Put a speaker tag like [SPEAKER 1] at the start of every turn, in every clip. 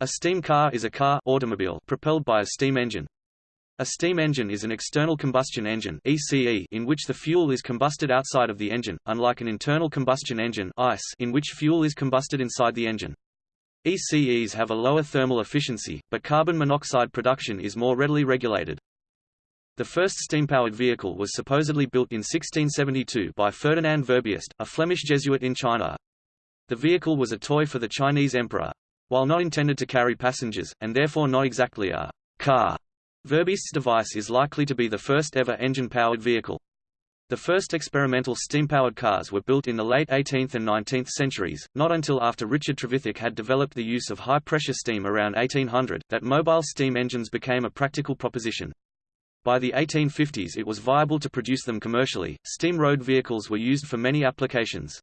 [SPEAKER 1] A steam car is a car automobile propelled by a steam engine. A steam engine is an external combustion engine ECE in which the fuel is combusted outside of the engine, unlike an internal combustion engine ICE in which fuel is combusted inside the engine. ECEs have a lower thermal efficiency, but carbon monoxide production is more readily regulated. The first steam-powered vehicle was supposedly built in 1672 by Ferdinand Verbiest, a Flemish Jesuit in China. The vehicle was a toy for the Chinese emperor. While not intended to carry passengers, and therefore not exactly a car, Verbiest's device is likely to be the first ever engine-powered vehicle. The first experimental steam-powered cars were built in the late 18th and 19th centuries, not until after Richard Trevithick had developed the use of high-pressure steam around 1800, that mobile steam engines became a practical proposition. By the 1850s it was viable to produce them commercially. Steam road vehicles were used for many applications.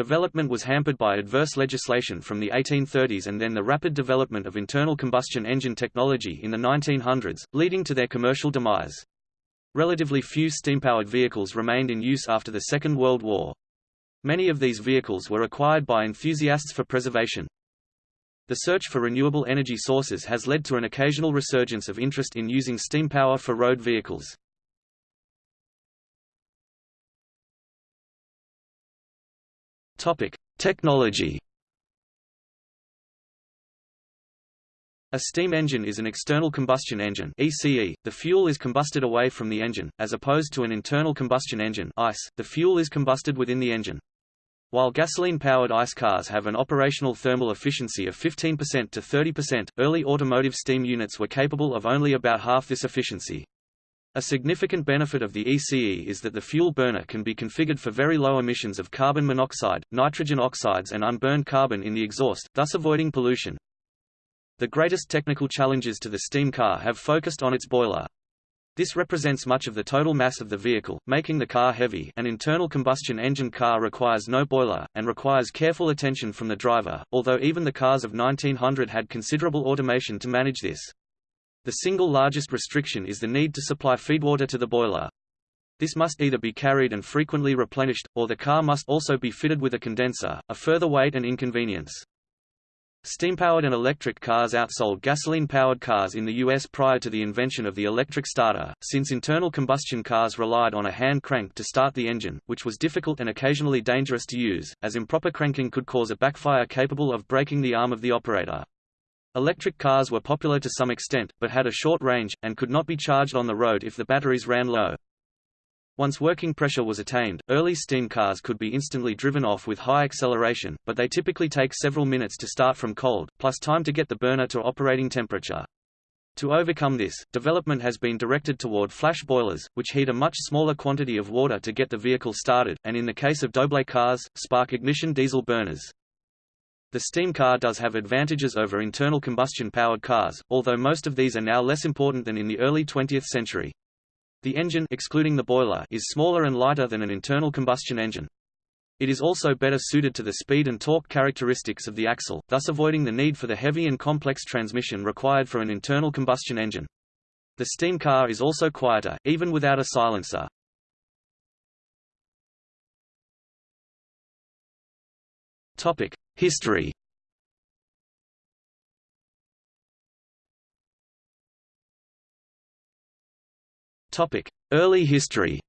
[SPEAKER 1] Development was hampered by adverse legislation from the 1830s and then the rapid development of internal combustion engine technology in the 1900s, leading to their commercial demise. Relatively few steam-powered vehicles remained in use after the Second World War. Many of these vehicles were acquired by enthusiasts for preservation. The search for renewable energy sources has led to an occasional resurgence of interest in using steam power for road vehicles. Topic: Technology. A steam engine is an external combustion engine ECE. The fuel is combusted away from the engine, as opposed to an internal combustion engine ICE. The fuel is combusted within the engine. While gasoline-powered ICE cars have an operational thermal efficiency of 15% to 30%, early automotive steam units were capable of only about half this efficiency. A significant benefit of the ECE is that the fuel burner can be configured for very low emissions of carbon monoxide, nitrogen oxides and unburned carbon in the exhaust, thus avoiding pollution. The greatest technical challenges to the steam car have focused on its boiler. This represents much of the total mass of the vehicle, making the car heavy. An internal combustion engine car requires no boiler, and requires careful attention from the driver, although even the cars of 1900 had considerable automation to manage this. The single largest restriction is the need to supply feedwater to the boiler. This must either be carried and frequently replenished, or the car must also be fitted with a condenser, a further weight and inconvenience. Steam-powered and electric cars outsold gasoline-powered cars in the U.S. prior to the invention of the electric starter, since internal combustion cars relied on a hand crank to start the engine, which was difficult and occasionally dangerous to use, as improper cranking could cause a backfire capable of breaking the arm of the operator. Electric cars were popular to some extent, but had a short range, and could not be charged on the road if the batteries ran low. Once working pressure was attained, early steam cars could be instantly driven off with high acceleration, but they typically take several minutes to start from cold, plus time to get the burner to operating temperature. To overcome this, development has been directed toward flash boilers, which heat a much smaller quantity of water to get the vehicle started, and in the case of Doble cars, spark ignition diesel burners. The steam car does have advantages over internal combustion-powered cars, although most of these are now less important than in the early 20th century. The engine excluding the boiler is smaller and lighter than an internal combustion engine. It is also better suited to the speed and torque characteristics of the axle, thus avoiding the need for the heavy and complex transmission required for an internal combustion engine. The steam car is also quieter, even without a silencer. Topic: History Early history.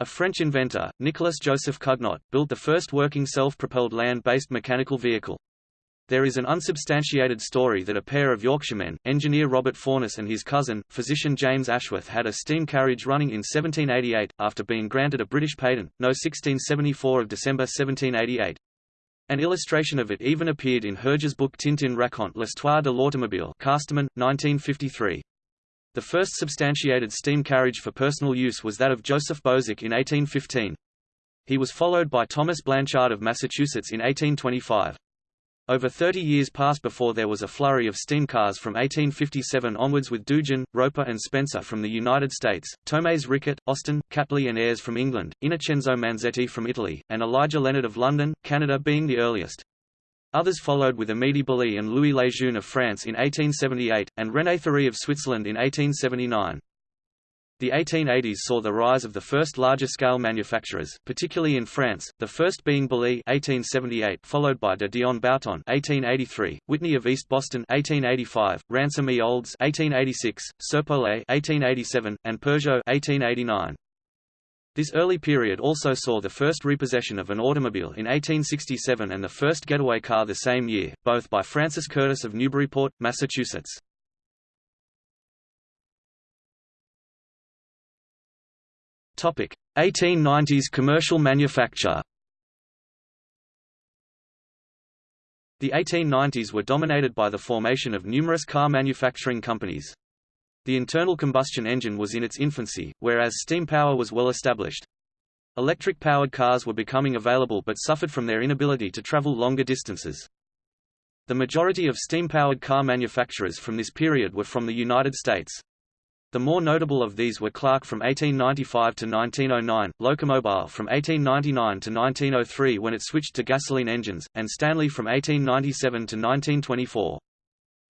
[SPEAKER 1] A French inventor, Nicolas Joseph Cugnot, built the first working self-propelled land-based mechanical vehicle. There is an unsubstantiated story that a pair of Yorkshiremen, engineer Robert Furness and his cousin, physician James Ashworth had a steam carriage running in 1788, after being granted a British patent, no 1674 of December 1788. An illustration of it even appeared in Hergé's book Tintin raconte l'histoire de l'automobile Casterman, 1953. The first substantiated steam carriage for personal use was that of Joseph Božek in 1815. He was followed by Thomas Blanchard of Massachusetts in 1825. Over 30 years passed before there was a flurry of steam cars from 1857 onwards with Dudgeon, Roper and Spencer from the United States, Thomas Rickett, Austin, Catley and Ayres from England, Innocenzo Manzetti from Italy, and Elijah Leonard of London, Canada being the earliest. Others followed with Amedée Bollée and Louis Lejeune of France in 1878, and René Thury of Switzerland in 1879. The 1880s saw the rise of the first larger-scale manufacturers, particularly in France, the first being Bollée (1878), followed by de Dion Bouton (1883), Whitney of East Boston (1885), Ransom E. Olds (1886), Serpollet (1887), and Peugeot (1889). This early period also saw the first repossession of an automobile in 1867 and the first getaway car the same year, both by Francis Curtis of Newburyport, Massachusetts. 1890s commercial manufacture. The 1890s were dominated by the formation of numerous car manufacturing companies. The internal combustion engine was in its infancy, whereas steam power was well established. Electric-powered cars were becoming available but suffered from their inability to travel longer distances. The majority of steam-powered car manufacturers from this period were from the United States. The more notable of these were Clark from 1895 to 1909, Locomobile from 1899 to 1903 when it switched to gasoline engines, and Stanley from 1897 to 1924.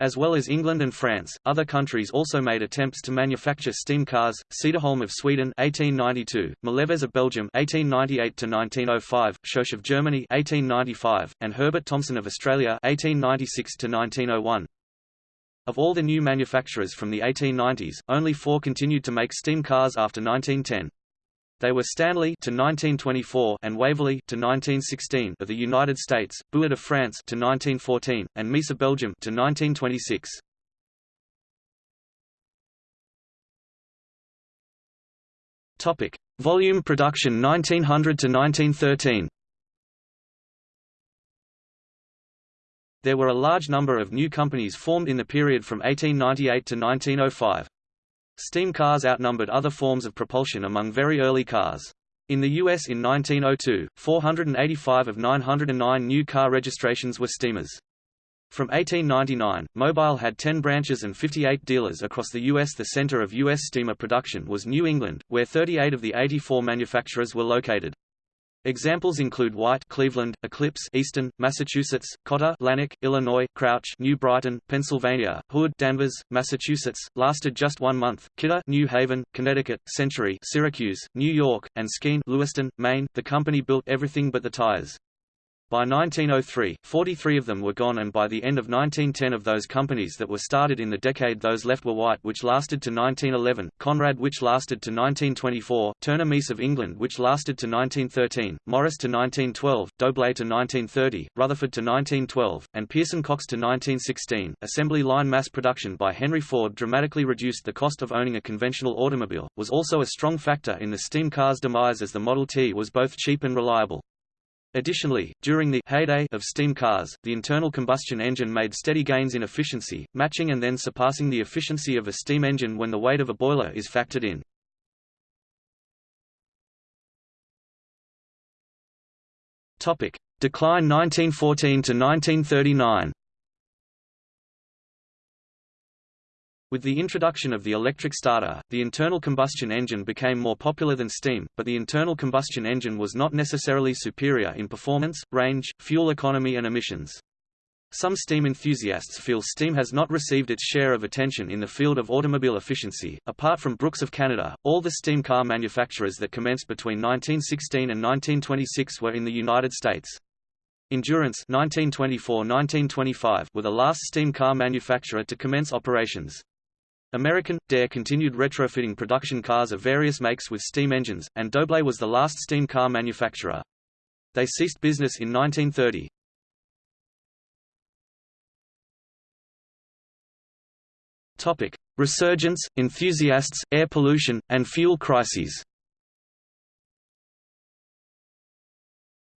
[SPEAKER 1] As well as England and France, other countries also made attempts to manufacture steam cars. Cederholm of Sweden 1892, Malevez of Belgium 1898 to 1905, Schoch of Germany 1895, and Herbert Thompson of Australia 1896 to 1901. Of all the new manufacturers from the 1890s, only four continued to make steam cars after 1910. They were Stanley to 1924 and Waverley to 1916 of the United States, Buick of France to 1914, and Miesse of Belgium to 1926. Topic: Volume production 1900 to 1913. There were a large number of new companies formed in the period from 1898 to 1905. Steam cars outnumbered other forms of propulsion among very early cars. In the U.S. in 1902, 485 of 909 new car registrations were steamers. From 1899, Mobile had 10 branches and 58 dealers across the U.S. The center of U.S. steamer production was New England, where 38 of the 84 manufacturers were located. Examples include White, Cleveland, Eclipse, Easton, Massachusetts, Cotta, Lanark, Illinois, Crouch, New Brighton, Pennsylvania, Hood, Danvers, Massachusetts, lasted just one month, Kidder, New Haven, Connecticut, Century, Syracuse, New York, and Skene, Lewiston, Maine. The company built everything but the tires. By 1903, 43 of them were gone and by the end of 1910 of those companies that were started in the decade those left were White which lasted to 1911, Conrad which lasted to 1924, Turner Miesse of England which lasted to 1913, Morris to 1912, Doble to 1930, Rutherford to 1912, and Pearson Cox to 1916. Assembly line mass production by Henry Ford dramatically reduced the cost of owning a conventional automobile, was also a strong factor in the steam car's demise as the Model T was both cheap and reliable. Additionally, during the heyday of steam cars, the internal combustion engine made steady gains in efficiency, matching and then surpassing the efficiency of a steam engine when the weight of a boiler is factored in. Decline 1914 to 1939. With the introduction of the electric starter, the internal combustion engine became more popular than steam, but the internal combustion engine was not necessarily superior in performance, range, fuel economy and emissions. Some steam enthusiasts feel steam has not received its share of attention in the field of automobile efficiency. Apart from Brooks of Canada, all the steam car manufacturers that commenced between 1916 and 1926 were in the United States. Endurance 1924-1925 were the last steam car manufacturer to commence operations. American, Derr continued retrofitting production cars of various makes with steam engines, and Doble was the last steam car manufacturer. They ceased business in 1930. Topic: Resurgence, enthusiasts, air pollution, and fuel crises.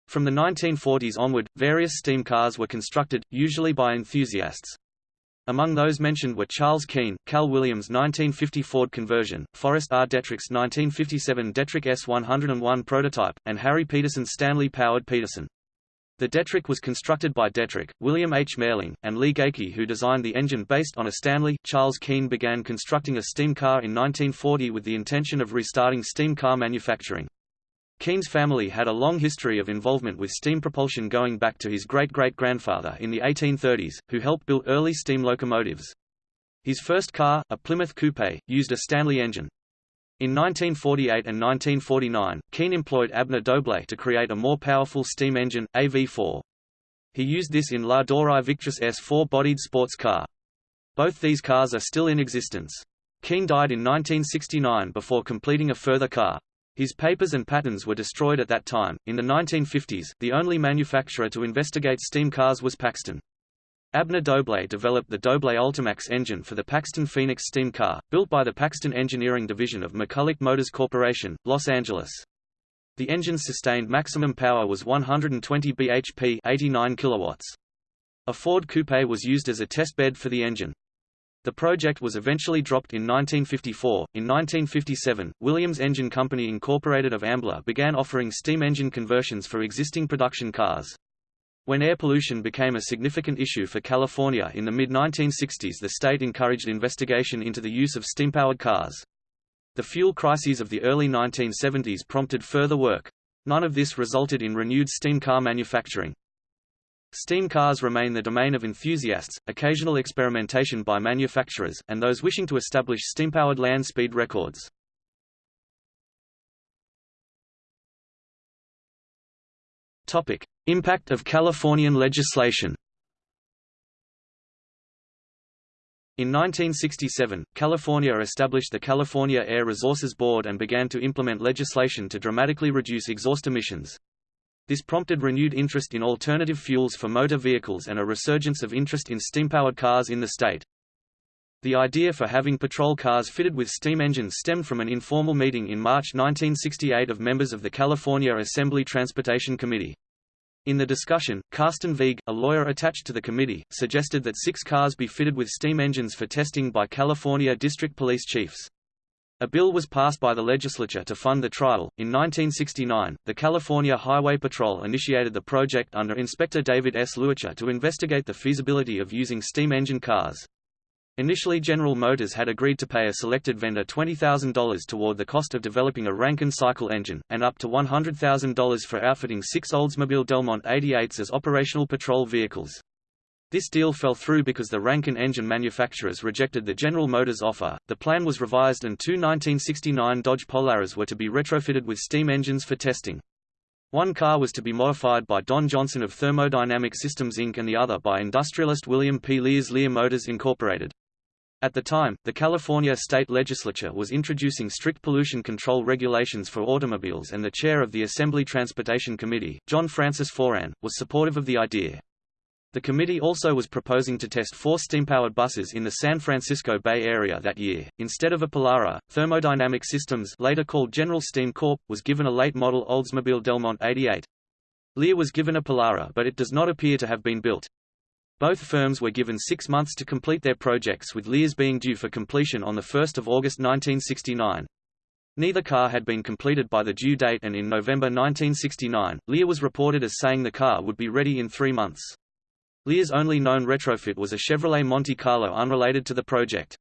[SPEAKER 1] From the 1940s onward, various steam cars were constructed, usually by enthusiasts. Among those mentioned were Charles Keen, Cal Williams' 1950 Ford conversion, Forrest R. Detrick's 1957 Detrick S101 prototype, and Harry Peterson's Stanley-powered Peterson. The Detrick was constructed by Detrick, William H. Mehrling, and Lee Geikie who designed the engine based on a Stanley. Charles Keen began constructing a steam car in 1940 with the intention of restarting steam car manufacturing. Keen's family had a long history of involvement with steam propulsion going back to his great-great-grandfather in the 1830s, who helped build early steam locomotives. His first car, a Plymouth Coupe, used a Stanley engine. In 1948 and 1949, Keen employed Abner Doble to create a more powerful steam engine, AV4. He used this in La Dawri S four-bodied sports car. Both these cars are still in existence. Keen died in 1969 before completing a further car. His papers and patents were destroyed at that time. In the 1950s, the only manufacturer to investigate steam cars was Paxton. Abner Doble developed the Doble Ultimax engine for the Paxton Phoenix steam car, built by the Paxton Engineering Division of McCulloch Motors Corporation, Los Angeles. The engine's sustained maximum power was 120 bhp 89 kilowatts. A Ford coupe was used as a test bed for the engine. The project was eventually dropped in 1954. In 1957, Williams Engine Company Incorporated of Ambler began offering steam engine conversions for existing production cars. When air pollution became a significant issue for California in the mid-1960s the state encouraged investigation into the use of steam-powered cars. The fuel crises of the early 1970s prompted further work. None of this resulted in renewed steam car manufacturing. Steam cars remain the domain of enthusiasts, occasional experimentation by manufacturers, and those wishing to establish steam-powered land speed records. Topic: Impact of Californian legislation. In 1967, California established the California Air Resources Board and began to implement legislation to dramatically reduce exhaust emissions. This prompted renewed interest in alternative fuels for motor vehicles and a resurgence of interest in steam-powered cars in the state. The idea for having patrol cars fitted with steam engines stemmed from an informal meeting in March 1968 of members of the California Assembly Transportation Committee. In the discussion, Karsten Wiig, a lawyer attached to the committee, suggested that six cars be fitted with steam engines for testing by California District Police Chiefs. A bill was passed by the legislature to fund the trial. In 1969, the California Highway Patrol initiated the project under Inspector David S. Luethje to investigate the feasibility of using steam engine cars. Initially General Motors had agreed to pay a selected vendor $20,000 toward the cost of developing a Rankine cycle engine, and up to $100,000 for outfitting six Oldsmobile Delmont 88s as operational patrol vehicles. This deal fell through because the Rankine engine manufacturers rejected the General Motors offer. The plan was revised and two 1969 Dodge Polaras were to be retrofitted with steam engines for testing. One car was to be modified by Don Johnson of Thermodynamic Systems Inc. and the other by industrialist William P. Lear's Lear Motors Incorporated. At the time, the California state legislature was introducing strict pollution control regulations for automobiles and the chair of the Assembly Transportation Committee, John Francis Foran, was supportive of the idea. The committee also was proposing to test four steam-powered buses in the San Francisco Bay Area that year. Instead of a Polara, Thermodynamic Systems later called General Steam Corp. was given a late-model Oldsmobile Delmont 88. Lear was given a Polara but it does not appear to have been built. Both firms were given six months to complete their projects with Lear's being due for completion on 1 August 1969. Neither car had been completed by the due date and in November 1969, Lear was reported as saying the car would be ready in three months. Lear's only known retrofit was a Chevrolet Monte Carlo unrelated to the project.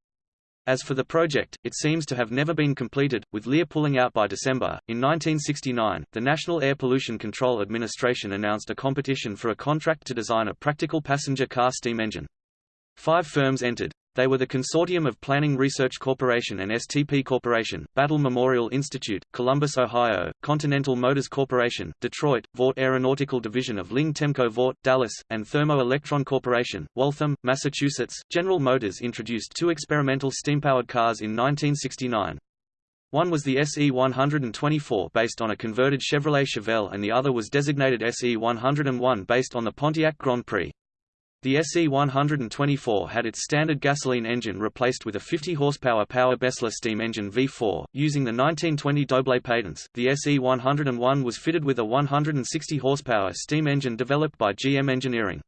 [SPEAKER 1] As for the project, it seems to have never been completed, with Lear pulling out by December. In 1969, the National Air Pollution Control Administration announced a competition for a contract to design a practical passenger car steam engine. Five firms entered. They were the Consortium of Planning Research Corporation and STP Corporation, Battelle Memorial Institute, Columbus, Ohio, Continental Motors Corporation, Detroit, Vought Aeronautical Division of Ling Temco Vought, Dallas, and Thermo Electron Corporation, Waltham, Massachusetts. General Motors introduced two experimental steam-powered cars in 1969. One was the SE-124 based on a converted Chevrolet Chevelle and the other was designated SE-101 based on the Pontiac Grand Prix. The SE-124 had its standard gasoline engine replaced with a 50 horsepower Power Besler steam engine V4, using the 1920 Doble patents. The SE-101 was fitted with a 160 horsepower steam engine developed by GM Engineering.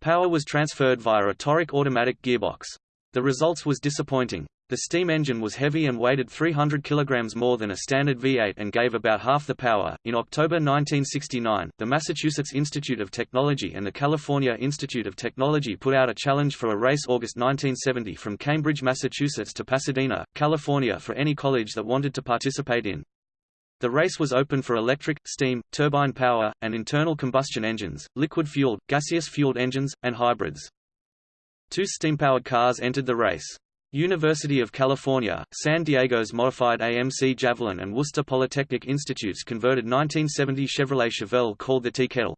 [SPEAKER 1] Power was transferred via a Toric automatic gearbox. The results was disappointing. The steam engine was heavy and weighed 300 kg more than a standard V8 and gave about half the power. In October 1969, the Massachusetts Institute of Technology and the California Institute of Technology put out a challenge for a race August 1970 from Cambridge, Massachusetts to Pasadena, California for any college that wanted to participate in. The race was open for electric, steam, turbine power, and internal combustion engines, liquid-fueled, gaseous-fueled engines, and hybrids. Two steam-powered cars entered the race. University of California, San Diego's modified AMC Javelin and Worcester Polytechnic Institutes converted 1970 Chevrolet Chevelle called the Tea Kettle.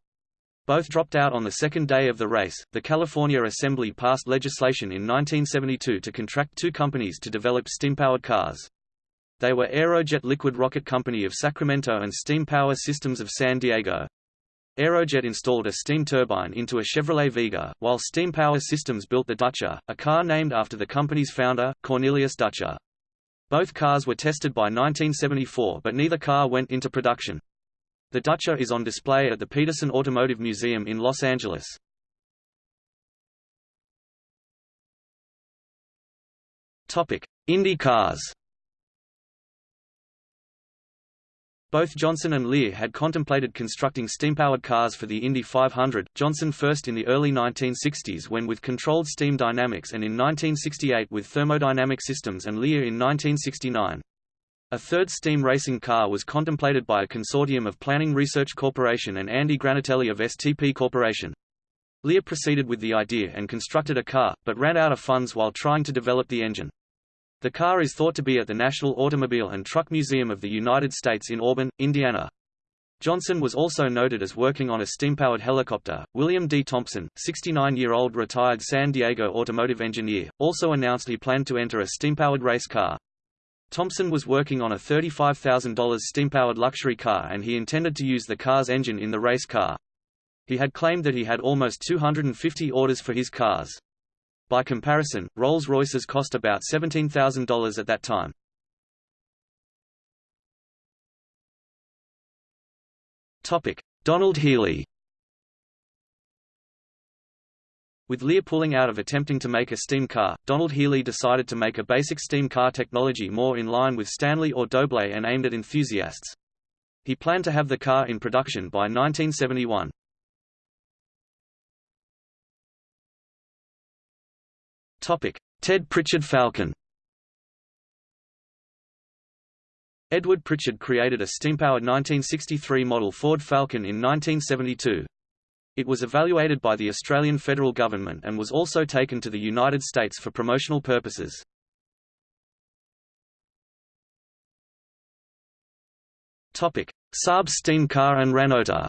[SPEAKER 1] Both dropped out on the second day of the race. The California Assembly passed legislation in 1972 to contract two companies to develop steam-powered cars. They were Aerojet Liquid Rocket Company of Sacramento and Steam Power Systems of San Diego. Aerojet installed a steam turbine into a Chevrolet Vega, while Steam Power Systems built the Dutcher, a car named after the company's founder, Cornelius Dutcher. Both cars were tested by 1974 but neither car went into production. The Dutcher is on display at the Petersen Automotive Museum in Los Angeles. Topic: Indy cars Both Johnson and Lear had contemplated constructing steam-powered cars for the Indy 500, Johnson first in the early 1960s when with controlled steam dynamics and in 1968 with thermodynamic systems and Lear in 1969. A third steam racing car was contemplated by a consortium of Planning Research Corporation and Andy Granatelli of STP Corporation. Lear proceeded with the idea and constructed a car, but ran out of funds while trying to develop the engine. The car is thought to be at the National Automobile and Truck Museum of the United States in Auburn, Indiana. Johnson was also noted as working on a steam-powered helicopter. William D. Thompson, 69-year-old retired San Diego automotive engineer, also announced he planned to enter a steam-powered race car. Thompson was working on a $35,000 steam-powered luxury car and he intended to use the car's engine in the race car. He had claimed that he had almost 250 orders for his cars. By comparison, Rolls-Royces cost about $17,000 at that time. Topic: Donald Healey With Lear pulling out of attempting to make a steam car, Donald Healey decided to make a basic steam car technology more in line with Stanley or Doble and aimed at enthusiasts. He planned to have the car in production by 1971. Ted Pritchard Falcon Edward Pritchard created a steam-powered 1963 model Ford Falcon in 1972. It was evaluated by the Australian federal government and was also taken to the United States for promotional purposes. Saab steam car and Ranotor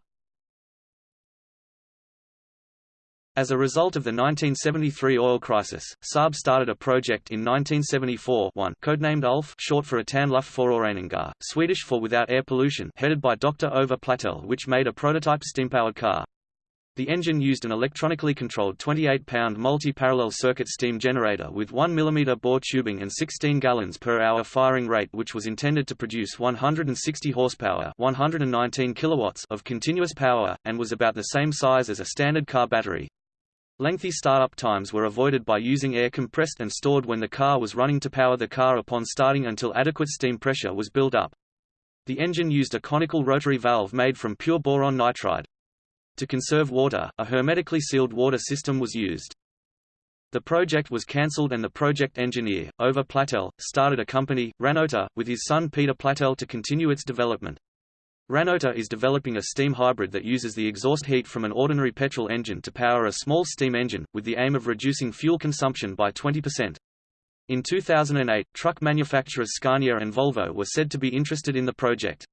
[SPEAKER 1] As a result of the 1973 oil crisis, Saab started a project in 1974 one, codenamed ULF short for Utan Luftföroreningar, Swedish for without air pollution headed by Dr. Ove Platell which made a prototype steam-powered car. The engine used an electronically controlled 28-pound multi-parallel circuit steam generator with 1 mm bore tubing and 16 gallons per hour firing rate which was intended to produce 160 horsepower 119 kilowatts of continuous power, and was about the same size as a standard car battery. Lengthy startup times were avoided by using air compressed and stored when the car was running to power the car upon starting until adequate steam pressure was built up. The engine used a conical rotary valve made from pure boron nitride. To conserve water, a hermetically sealed water system was used. The project was cancelled and the project engineer, Ove Platell, started a company, Ranotor, with his son Peter Platell to continue its development. Ranotor is developing a steam hybrid that uses the exhaust heat from an ordinary petrol engine to power a small steam engine, with the aim of reducing fuel consumption by 20%. In 2008, truck manufacturers Scania and Volvo were said to be interested in the project.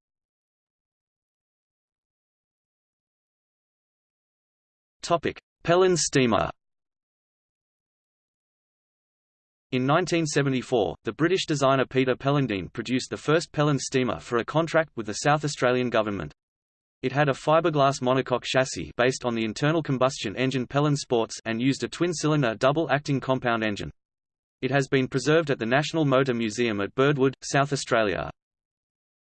[SPEAKER 1] Pelland steamer In 1974, the British designer Peter Pellandine produced the first Pelland steamer for a contract with the South Australian government. It had a fiberglass monocoque chassis based on the internal combustion engine Pelland Sports and used a twin-cylinder double-acting compound engine. It has been preserved at the National Motor Museum at Birdwood, South Australia.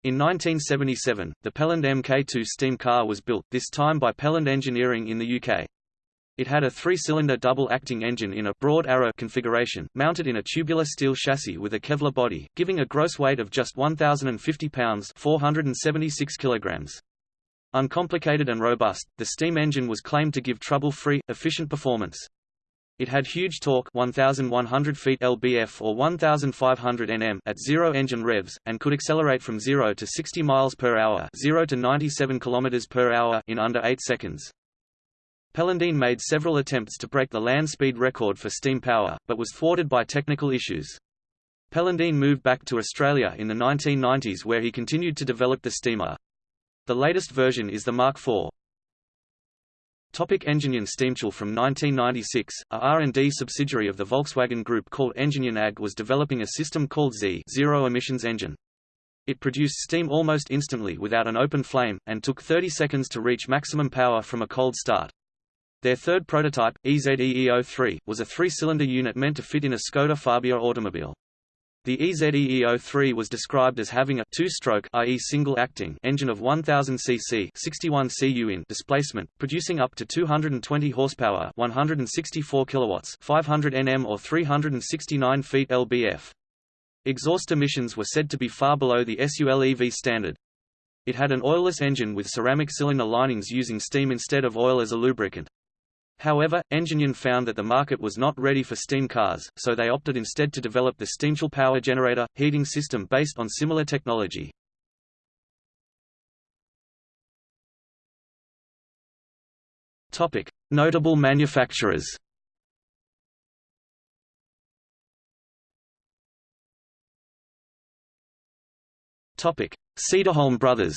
[SPEAKER 1] In 1977, the Pelland Mk2 steam car was built, this time by Pelland Engineering in the UK. It had a three-cylinder double-acting engine in a broad arrow configuration, mounted in a tubular steel chassis with a Kevlar body, giving a gross weight of just 1,050 pounds 476 kilograms. Uncomplicated and robust, the steam engine was claimed to give trouble-free, efficient performance. It had huge torque 1100 feet lbf or 1500 nm at zero engine revs and could accelerate from 0 to 60 miles per hour, 0 to 97 kilometers per hour in under 8 seconds. Pellandine made several attempts to break the land speed record for steam power, but was thwarted by technical issues. Pellandine moved back to Australia in the 1990s where he continued to develop the steamer. The latest version is the Mark IV. Topic Enginion Steamtool From 1996, a R&D subsidiary of the Volkswagen Group called Enginion AG was developing a system called Z Zero Emissions Engine. It produced steam almost instantly without an open flame, and took 30 seconds to reach maximum power from a cold start. Their third prototype, EZEE03, was a three-cylinder unit meant to fit in a Skoda Fabia automobile. The EZEE03 was described as having a two-stroke i.e. single-acting engine of 1000 cc 61 cu in displacement, producing up to 220 horsepower 164 kilowatts 500 Nm or 369 feet lbf. Exhaust emissions were said to be far below the SULEV standard. It had an oilless engine with ceramic cylinder linings using steam instead of oil as a lubricant. However, Enginion found that the market was not ready for steam cars, so they opted instead to develop the Steamtool power generator, heating system based on similar technology. Notable manufacturers Cederholm brothers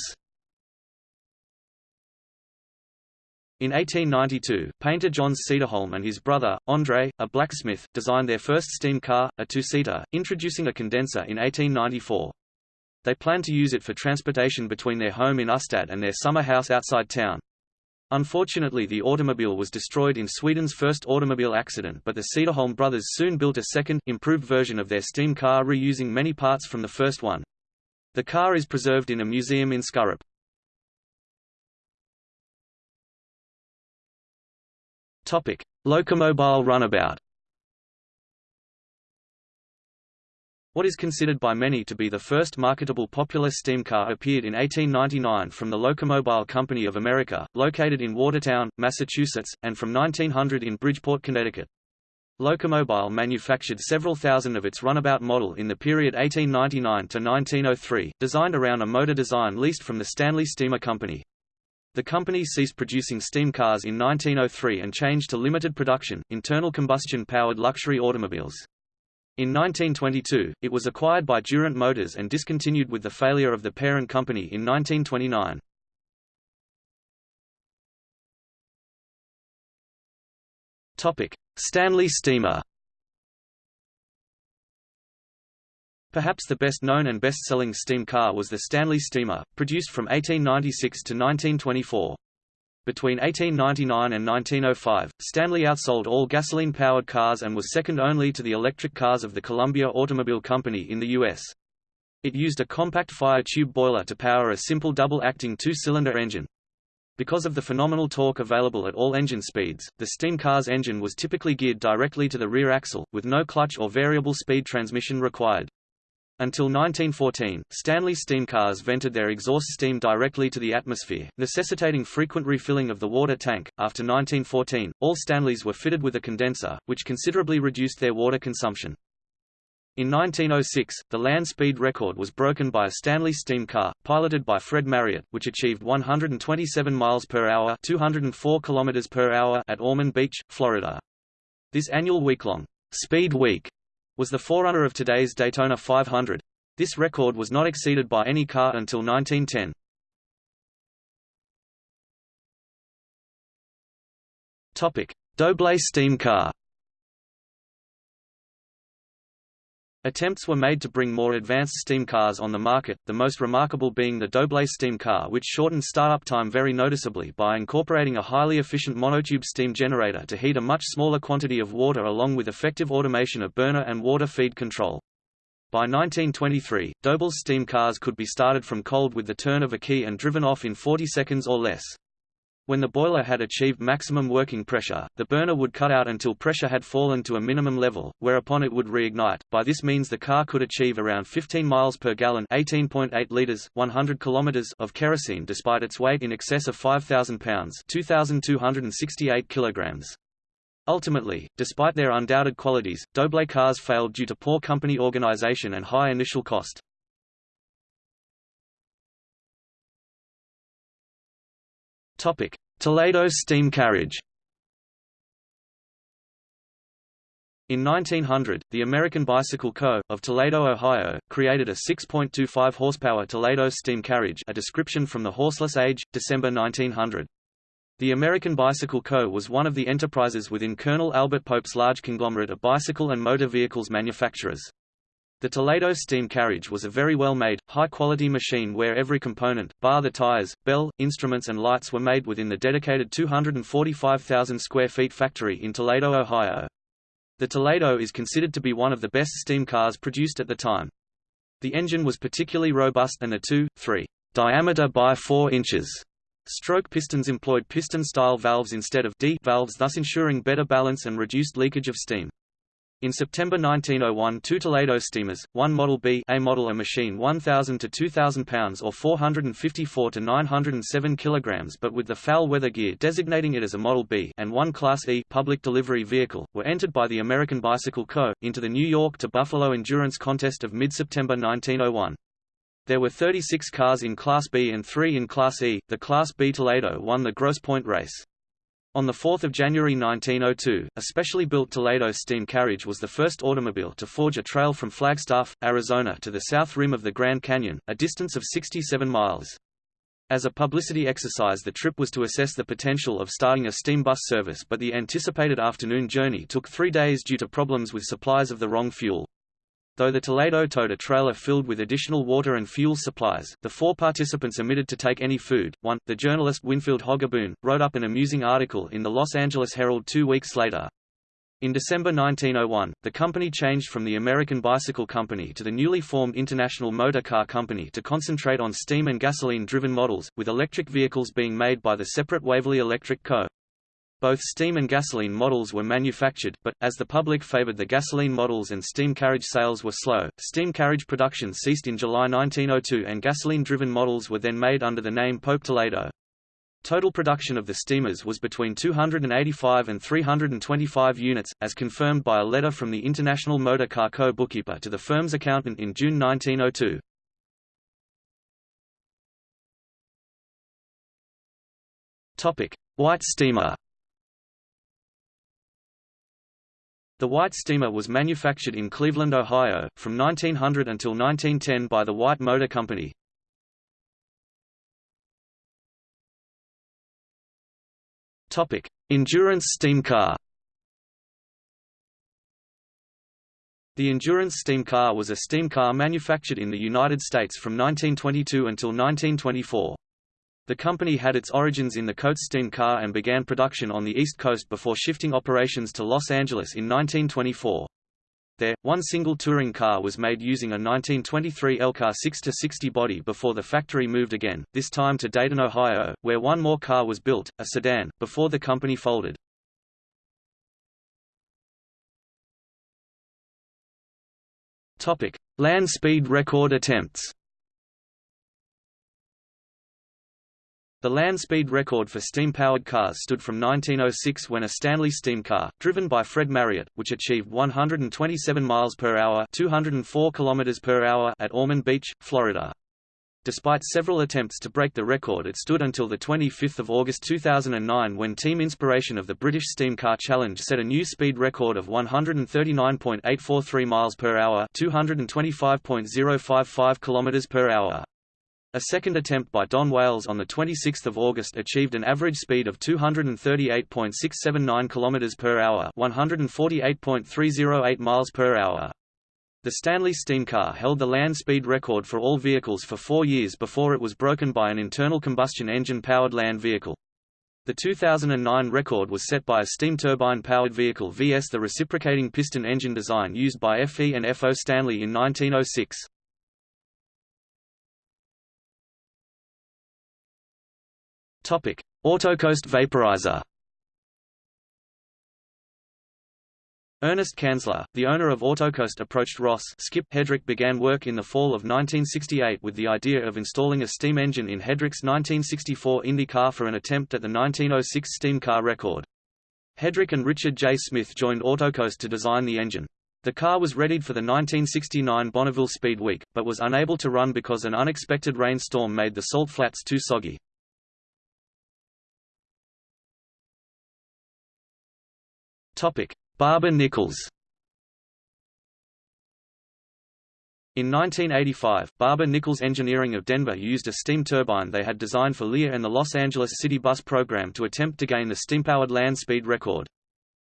[SPEAKER 1] In 1892, painter Jöns Cederholm and his brother, André, a blacksmith, designed their first steam car, a two-seater, introducing a condenser in 1894. They planned to use it for transportation between their home in Ystad and their summer house outside town. Unfortunately the automobile was destroyed in Sweden's first automobile accident but the Cederholm brothers soon built a second, improved version of their steam car reusing many parts from the first one. The car is preserved in a museum in Skurup. Topic: Locomobile runabout. What is considered by many to be the first marketable popular steam car appeared in 1899 from the Locomobile Company of America, located in Watertown, Massachusetts, and from 1900 in Bridgeport, Connecticut. Locomobile manufactured several thousand of its runabout model in the period 1899 to 1903, designed around a motor design leased from the Stanley Steamer Company. The company ceased producing steam cars in 1903 and changed to limited production, internal combustion-powered luxury automobiles. In 1922, it was acquired by Durant Motors and discontinued with the failure of the parent company in 1929. Stanley steamer Perhaps the best-known and best-selling steam car was the Stanley Steamer, produced from 1896 to 1924. Between 1899 and 1905, Stanley outsold all gasoline-powered cars and was second only to the electric cars of the Columbia Automobile Company in the U.S. It used a compact fire tube boiler to power a simple double-acting two-cylinder engine. Because of the phenomenal torque available at all engine speeds, the steam car's engine was typically geared directly to the rear axle, with no clutch or variable speed transmission required. Until 1914, Stanley steam cars vented their exhaust steam directly to the atmosphere, necessitating frequent refilling of the water tank. After 1914, all Stanleys were fitted with a condenser, which considerably reduced their water consumption. In 1906, the land speed record was broken by a Stanley steam car, piloted by Fred Marriott, which achieved 127 miles per hour (204 kilometers per hour) at Ormond Beach, Florida. This annual week-long Speed Week was the forerunner of today's Daytona 500. This record was not exceeded by any car until 1910. Topic: Doble steam car. Attempts were made to bring more advanced steam cars on the market, the most remarkable being the Doble steam car which shortened startup time very noticeably by incorporating a highly efficient monotube steam generator to heat a much smaller quantity of water along with effective automation of burner and water feed control. By 1923, Doble's steam cars could be started from cold with the turn of a key and driven off in 40 seconds or less. When the boiler had achieved maximum working pressure, the burner would cut out until pressure had fallen to a minimum level, whereupon it would reignite. By this means the car could achieve around 15 miles per gallon, 18.8 liters, 100 kilometers of kerosene despite its weight in excess of 5000 pounds, 2268 kilograms. Ultimately, despite their undoubted qualities, Doble cars failed due to poor company organization and high initial cost. Topic: Toledo steam carriage. In 1900, the American Bicycle Co. of Toledo, Ohio, created a 6.25 horsepower Toledo steam carriage, a description from the Horseless Age, December 1900. The American Bicycle Co. was one of the enterprises within Colonel Albert Pope's large conglomerate of bicycle and motor vehicles manufacturers. The Toledo steam carriage was a very well-made, high-quality machine where every component, bar the tires, bell, instruments and lights were made within the dedicated 245,000 square feet factory in Toledo, Ohio. The Toledo is considered to be one of the best steam cars produced at the time. The engine was particularly robust and the 2, 3 diameter by 4 inches stroke pistons employed piston-style valves instead of D valves thus ensuring better balance and reduced leakage of steam. In September 1901 two Toledo steamers, one Model B A model a machine 1,000 to 2,000 pounds or 454 to 907 kilograms but with the foul weather gear designating it as a Model B and one Class E public delivery vehicle, were entered by the American Bicycle Co. into the New York to Buffalo Endurance Contest of mid-September 1901. There were 36 cars in Class B and 3 in Class E. The Class B Toledo won the Grosse Pointe race. On 4 January 1902, a specially built Toledo steam carriage was the first automobile to forge a trail from Flagstaff, Arizona to the south rim of the Grand Canyon, a distance of 67 miles. As a publicity exercise the trip was to assess the potential of starting a steam bus service but the anticipated afternoon journey took three days due to problems with supplies of the wrong fuel. Though the Toledo towed a trailer filled with additional water and fuel supplies, the four participants omitted to take any food. One, the journalist Winfield Hogaboom, wrote up an amusing article in the Los Angeles Herald two weeks later. In December 1901, the company changed from the American Bicycle Company to the newly formed International Motor Car Company to concentrate on steam and gasoline-driven models, with electric vehicles being made by the separate Waverly Electric Co. Both steam and gasoline models were manufactured, but, as the public favored the gasoline models and steam carriage sales were slow, steam carriage production ceased in July 1902 and gasoline-driven models were then made under the name Pope Toledo. Total production of the steamers was between 285 and 325 units, as confirmed by a letter from the International Motor Car Co. bookkeeper to the firm's accountant in June 1902. Topic: White steamer The White steamer was manufactured in Cleveland, Ohio, from 1900 until 1910 by the White Motor Company. Topic: Endurance steam car. The Endurance steam car was a steam car manufactured in the United States from 1922 until 1924. The company had its origins in the Coates steam car and began production on the East Coast before shifting operations to Los Angeles in 1924. There, one single touring car was made using a 1923 Elcar 6-60 body before the factory moved again, this time to Dayton, Ohio, where one more car was built, a sedan, before the company folded. Land speed record attempts The land speed record for steam-powered cars stood from 1906 when a Stanley steam car, driven by Fred Marriott, which achieved 127 miles per hour, 204 kilometers per hour at Ormond Beach, Florida. Despite several attempts to break the record it stood until 25 August 2009 when Team Inspiration of the British Steam Car Challenge set a new speed record of 139.843 miles per hour 225.055 kilometers per hour. A second attempt by Don Wales on 26 August achieved an average speed of 238.679 km per hour 148.308 miles per hour. The Stanley steam car held the land speed record for all vehicles for four years before it was broken by an internal combustion engine-powered land vehicle. The 2009 record was set by a steam turbine-powered vehicle vs the reciprocating piston engine design used by FE and FO Stanley in 1906. Topic: Autocoast vaporizer. Ernest Kanzler, the owner of Autocoast approached Ross Skip Hedrick began work in the fall of 1968 with the idea of installing a steam engine in Hedrick's 1964 Indy car for an attempt at the 1906 steam car record. Hedrick and Richard J. Smith joined Autocoast to design the engine. The car was readied for the 1969 Bonneville Speed Week, but was unable to run because an unexpected rainstorm made the salt flats too soggy. Topic: Barber Nichols. In 1985, Barber Nichols Engineering of Denver used a steam turbine they had designed for Lear and the Los Angeles City Bus program to attempt to gain the steam-powered land speed record.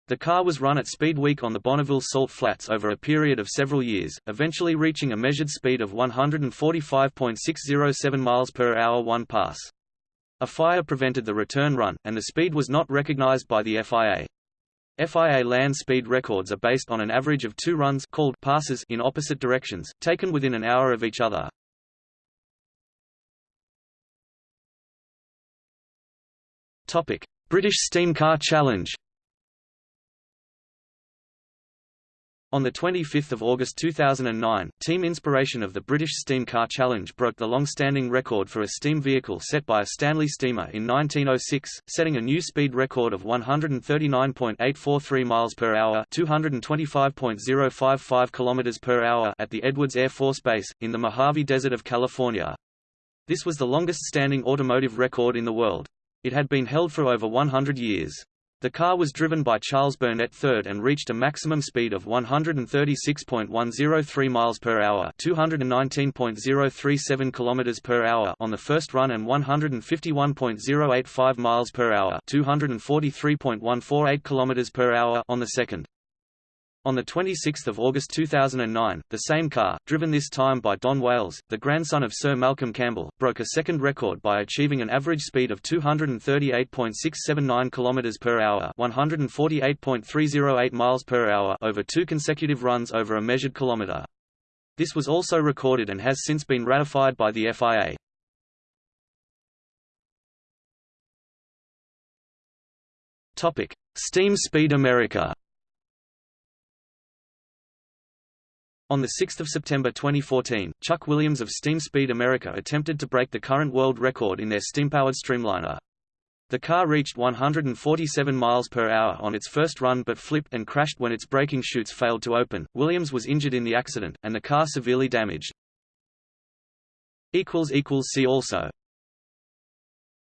[SPEAKER 1] The car was run at speed week on the Bonneville Salt Flats over a period of several years, eventually reaching a measured speed of 145.607 miles per hour one pass. A fire prevented the return run, and the speed was not recognized by the FIA. FIA land speed records are based on an average of two runs called passes in opposite directions, taken within an hour of each other. British Steam Car Challenge On 25 August 2009, Team Inspiration of the British Steam Car Challenge broke the long-standing record for a steam vehicle set by a Stanley steamer in 1906, setting a new speed record of 139.843 miles per hour, 225.055 kilometers per hour at the Edwards Air Force Base in the Mojave Desert of California. This was the longest standing automotive record in the world. It had been held for over 100 years. The car was driven by Charles Burnett III and reached a maximum speed of 136.103 miles per hour, 219.037 kilometers per hour on the first run and 151.085 miles per hour, 243.148 kilometers per hour on the second. On 26 August 2009, the same car, driven this time by Don Wales, the grandson of Sir Malcolm Campbell, broke a second record by achieving an average speed of 238.679 km per hour, 148.308 miles per hour over two consecutive runs over a measured kilometer. This was also recorded and has since been ratified by the FIA. Steam Speed America. On 6 September 2014, Chuck Williams of Steam Speed America attempted to break the current world record in their steam-powered Streamliner. The car reached 147 miles per hour on its first run but flipped and crashed when its braking chutes failed to open. Williams was injured in the accident, and the car severely damaged. See also